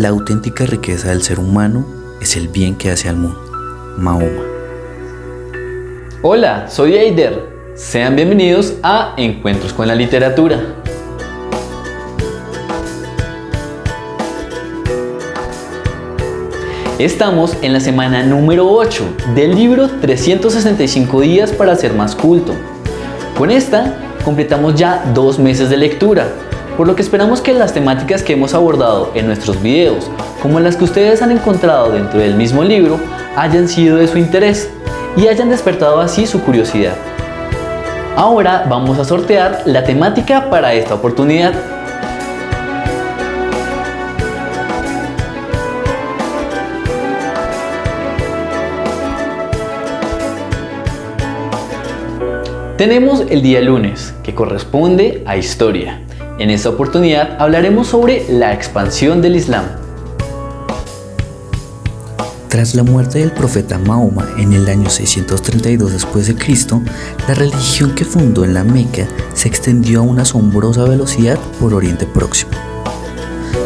La auténtica riqueza del ser humano es el bien que hace al mundo. Mahoma. Hola, soy Eider. Sean bienvenidos a Encuentros con la Literatura. Estamos en la semana número 8 del libro 365 días para ser más culto. Con esta completamos ya dos meses de lectura, por lo que esperamos que las temáticas que hemos abordado en nuestros videos, como las que ustedes han encontrado dentro del mismo libro, hayan sido de su interés y hayan despertado así su curiosidad. Ahora vamos a sortear la temática para esta oportunidad. Tenemos el día lunes, que corresponde a historia. En esta oportunidad hablaremos sobre la expansión del Islam. Tras la muerte del profeta Mahoma en el año 632 después de Cristo, la religión que fundó en la Meca se extendió a una asombrosa velocidad por Oriente Próximo.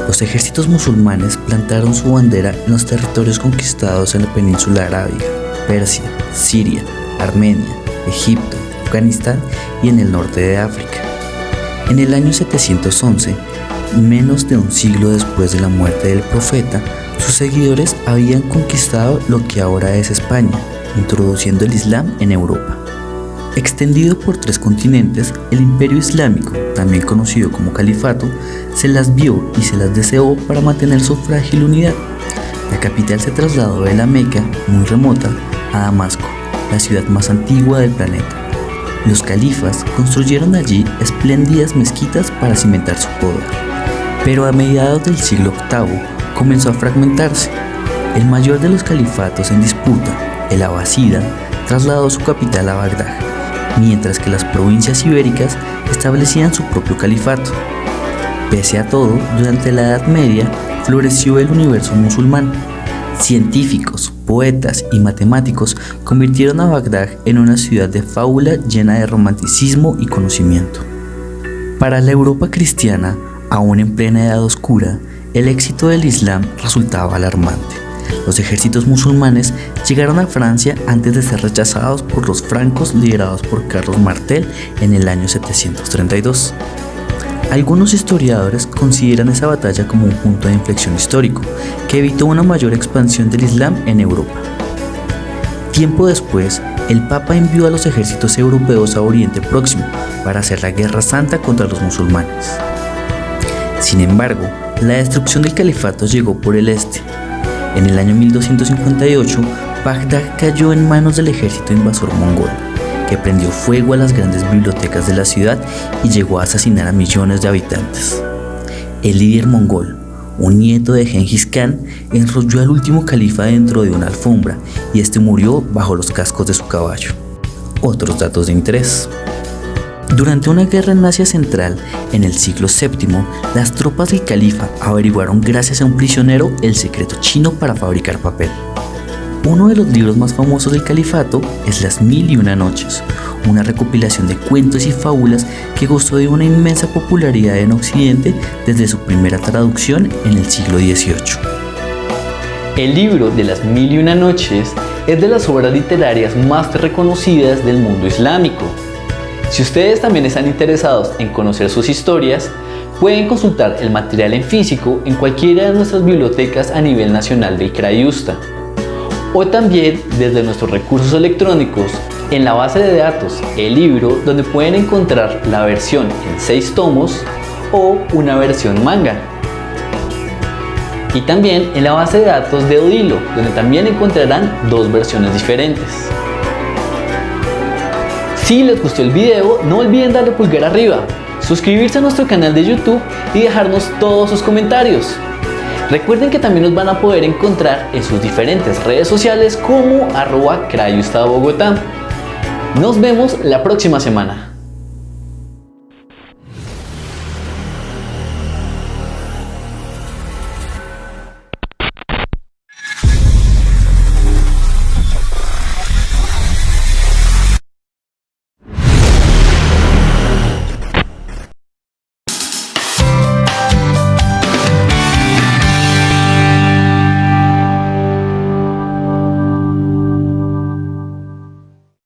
Los ejércitos musulmanes plantaron su bandera en los territorios conquistados en la península arábiga, Persia, Siria, Armenia, Egipto, Afganistán y en el norte de África. En el año 711, menos de un siglo después de la muerte del profeta, sus seguidores habían conquistado lo que ahora es España, introduciendo el Islam en Europa. Extendido por tres continentes, el imperio islámico, también conocido como califato, se las vio y se las deseó para mantener su frágil unidad. La capital se trasladó de la Meca, muy remota, a Damasco, la ciudad más antigua del planeta. Los califas construyeron allí espléndidas mezquitas para cimentar su poder. Pero a mediados del siglo VIII comenzó a fragmentarse. El mayor de los califatos en disputa, el Abasida, trasladó su capital a Bagdad, mientras que las provincias ibéricas establecían su propio califato. Pese a todo, durante la Edad Media floreció el universo musulmán. Científicos, poetas y matemáticos convirtieron a Bagdad en una ciudad de fábula llena de romanticismo y conocimiento. Para la Europa cristiana, aún en plena edad oscura, el éxito del Islam resultaba alarmante. Los ejércitos musulmanes llegaron a Francia antes de ser rechazados por los francos liderados por Carlos Martel en el año 732. Algunos historiadores consideran esa batalla como un punto de inflexión histórico, que evitó una mayor expansión del Islam en Europa. Tiempo después, el Papa envió a los ejércitos europeos a Oriente Próximo para hacer la guerra santa contra los musulmanes. Sin embargo, la destrucción del califato llegó por el este. En el año 1258, Bagdad cayó en manos del ejército invasor mongol que prendió fuego a las grandes bibliotecas de la ciudad y llegó a asesinar a millones de habitantes. El líder mongol, un nieto de Genghis Khan, enrolló al último califa dentro de una alfombra y este murió bajo los cascos de su caballo. Otros datos de interés. Durante una guerra en Asia Central, en el siglo VII, las tropas del califa averiguaron gracias a un prisionero el secreto chino para fabricar papel. Uno de los libros más famosos del califato es Las Mil y Una Noches, una recopilación de cuentos y fábulas que gozó de una inmensa popularidad en Occidente desde su primera traducción en el siglo XVIII. El libro de Las Mil y Una Noches es de las obras literarias más reconocidas del mundo islámico. Si ustedes también están interesados en conocer sus historias, pueden consultar el material en físico en cualquiera de nuestras bibliotecas a nivel nacional del Crayusta o también desde nuestros recursos electrónicos en la base de datos el libro donde pueden encontrar la versión en 6 tomos o una versión manga. Y también en la base de datos de Odilo, donde también encontrarán dos versiones diferentes. Si les gustó el video, no olviden darle pulgar arriba, suscribirse a nuestro canal de YouTube y dejarnos todos sus comentarios. Recuerden que también nos van a poder encontrar en sus diferentes redes sociales como arroba Bogotá. Nos vemos la próxima semana.